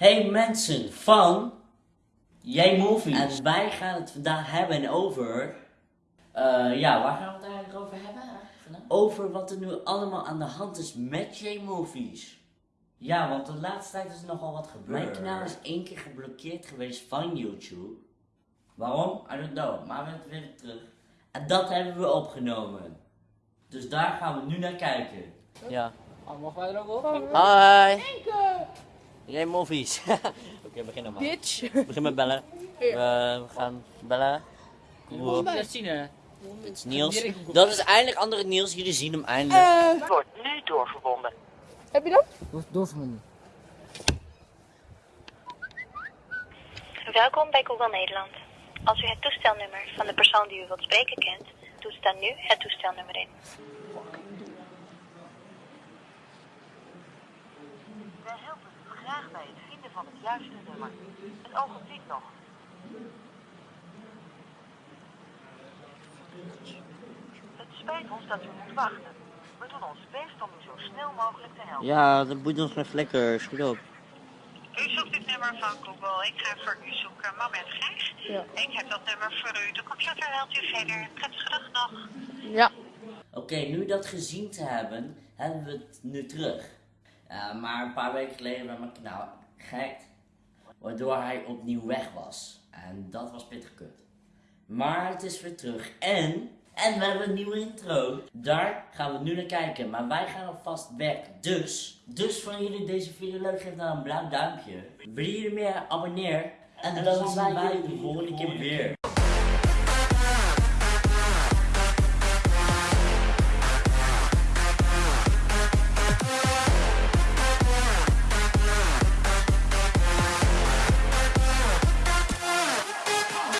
Hey mensen van Jij Movies. En wij gaan het vandaag hebben over. eh, ja, waar gaan we het eigenlijk over hebben? eigenlijk? Over wat er nu allemaal aan de hand is met Jij Movies. Ja, want de laatste tijd is er nogal wat gebeurd. Mijn kanaal is één keer geblokkeerd geweest van YouTube. Waarom? I don't know. Maar we hebben het weer terug. En dat hebben we opgenomen. Dus daar gaan we nu naar kijken. Ja. Mag wij er ook op? Hi. Jij movies. Oké, begin dan maar. Bitch. Begin met bellen. We, we gaan bellen. Cool. Dat zien hè. Dit is Niels. Dat is eindelijk andere Niels. Jullie zien hem eindelijk. wordt nu doorverbonden. Heb je dat? Door, doorverbonden. Welkom bij Google Nederland. Als u het toestelnummer van de persoon die u wilt spreken kent, toets dan nu het toestelnummer in. Graag bij het vinden van het juiste nummer. Een ogenblik nog. Het spijt ons dat u moet wachten. We doen ons best om u zo snel mogelijk te helpen. Ja, dat boeit ons geen flikker. Schiet op. U zoekt het nummer van Google. Ik ga voor u zoeken. Moment, Gijs. Ja. Ik heb dat nummer voor u. De computer helpt u verder. Prettige dag nog. Ja. Oké, nu dat gezien te hebben, hebben we het nu terug. Eh, maar een paar weken geleden werd mijn kanaal gehackt. Waardoor hij opnieuw weg was. En dat was pittig kut. Maar het is weer terug. En, en we hebben een nieuwe intro. Daar gaan we nu naar kijken. Maar wij gaan alvast weg. Dus, dus van jullie deze video leuk, geef dan een blauw duimpje. Wil je meer, abonneer. En, dan zien wij jullie de volgende keer weer.